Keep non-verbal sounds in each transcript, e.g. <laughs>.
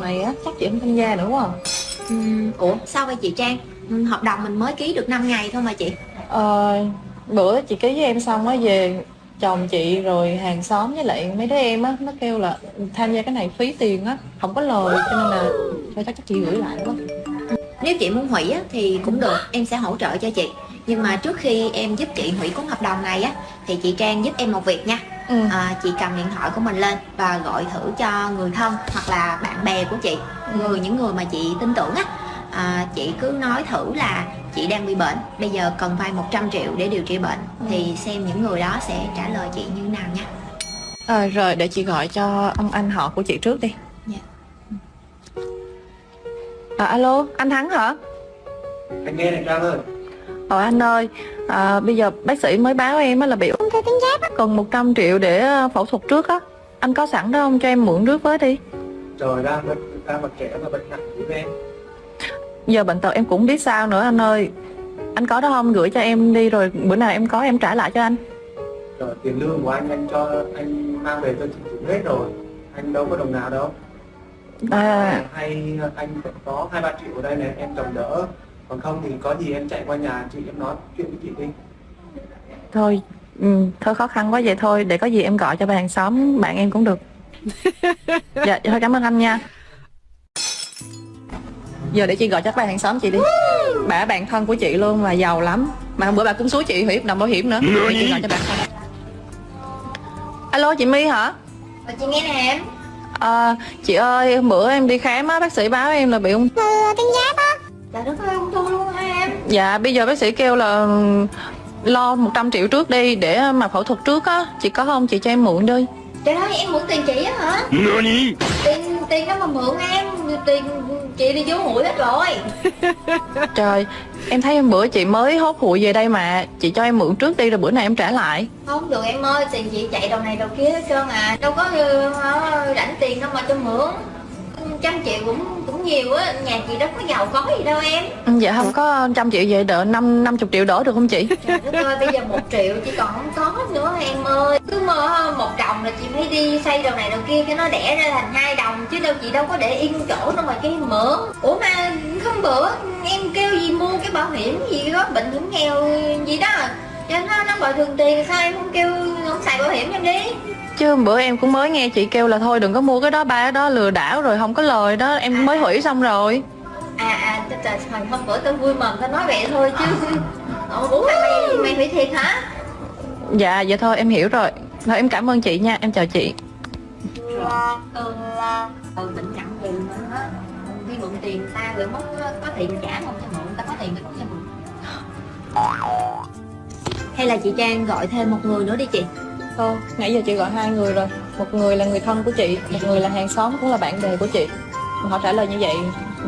này á chắc chị không tham gia nữa quá à. Ừm, Ủa sao vậy chị Trang? Hợp đồng mình mới ký được 5 ngày thôi mà chị. Ờ, bữa chị ký với em xong á về chồng chị rồi hàng xóm với lại mấy đứa em á nó kêu là tham gia cái này phí tiền á không có lời cho nên là thôi chắc chắc chị gửi lại quá. Nếu chị muốn hủy á, thì cũng được Em sẽ hỗ trợ cho chị. Nhưng mà trước khi em giúp chị hủy cuốn hợp đồng này á Thì chị Trang giúp em một việc nha ừ. à, Chị cầm điện thoại của mình lên Và gọi thử cho người thân Hoặc là bạn bè của chị. Người Những người mà chị tin tưởng á. À, Chị cứ nói thử là chị đang bị bệnh Bây giờ cần vay 100 triệu để điều trị bệnh Thì xem những người đó sẽ trả lời chị như nào nha. Ờ, rồi để chị gọi cho ông anh họ của chị trước đi. Dạ. à, alo anh Thắng hả? Anh nghe này Trang ơi Ờ anh ơi, à, bây giờ bác sĩ mới báo em là bị ung thư tuyến giáp á, cần 100 triệu để ờ, phẫu thuật trước á. Anh có sẵn đó không cho em mượn trước với đi. trời ra bệnh ra mặt trẻ mà bệnh nặng của em Giờ bệnh tật em cũng biết sao nữa anh ơi. Anh có đó không gửi cho em đi rồi bữa nào em có em trả lại cho anh. trời tiền lương của anh anh cho anh mang về cho chị hết rồi anh đâu có đồng nào đâu À, hay anh có hai ba triệu ở đây này em chồng đỡ còn không thì có gì em chạy qua nhà chị em nói chuyện với chị đi thôi, ừ, thôi khó khăn quá vậy thôi, để có gì em gọi cho bà hàng xóm bạn em cũng được. <laughs> dạ, thôi cảm ơn anh nha. Giờ để chị gọi cho bà hàng xóm chị đi. Bà bạn thân của chị luôn mà giàu lắm. Mà hôm bữa bà cũng xúi chị hủy đồng bảo hiểm nữa. Để chị gọi cho bà. Alo chị My hả? Và chị nghe nè em À, chị ơi, hôm bữa em đi khám á, bác sĩ báo em là bị ung thư tuyến giáp á. Là đất ơi ung thư luôn hả em Dạ, bây giờ bác sĩ kêu là lo 100 triệu trước đi để mà phẫu thuật trước á. Chị có không? Chị cho em mượn đi. Trời ơi em mượn tiền chị á hả Tiền tiền đó mà mượn em Tiền chị đi vô hụi hết rồi <laughs> Trời, em thấy hôm bữa chị mới hốt hụi về đây mà. Chị cho em mượn trước đi rồi bữa nào em trả lại. Không được em ơi Tiền chị chạy đầu này đầu kia hết trơn à Đâu có ờ, rảnh tiền đâu mà cho mượn trăm triệu cũng nhiều á nhà chị đâu có giàu có gì đâu em. Ừ, Dạ không có trăm triệu vậy đỡ năm 50 triệu đỡ được không chị? trời đất ơi bây giờ một triệu chị còn không có nữa em ơi. Cứ mơ một đồng là chị phải đi xây đầu này đầu kia cho nó đẻ ra thành hai đồng chứ đâu chị đâu có để yên chỗ đâu mà cái mượn ủa mà không bữa em kêu gì mua cái bảo hiểm gì đó bệnh hiểm nghèo gì đó. Cho nó nó bồi thường tiền sao em không kêu không xài bảo hiểm em đi Chứ bữa em cũng mới nghe chị kêu là thôi đừng có mua cái đó ba cái đó lừa đảo rồi không có lời đó em mới hủy xong rồi. À à trời trời hôm bữa tao vui mừng tao nói vậy thôi chứ. Ủa, ủa mày mày hủy thiệt hả? Dạ vậy thôi em hiểu rồi. Thôi em cảm ơn chị nha em chào chị. Ừ, ừ bệnh nặng gì mà á đi mượn tiền ta rồi mất có tiền trả không cho mượn ta có tiền không cho mượn. Hay là chị Trang gọi thêm một người nữa đi chị Thôi. Nãy giờ chị gọi hai người rồi. Một người là người thân của chị Một người là hàng xóm cũng là bạn bè của chị. Họ trả lời như vậy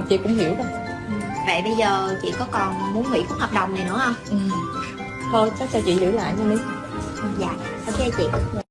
chị cũng hiểu rồi. Ừ, vậy bây giờ chị có còn muốn hủy cuốn hợp đồng này nữa không? Ừ. Thôi chắc cho chị giữ lại nha Lý. Dạ ok chị. Dạ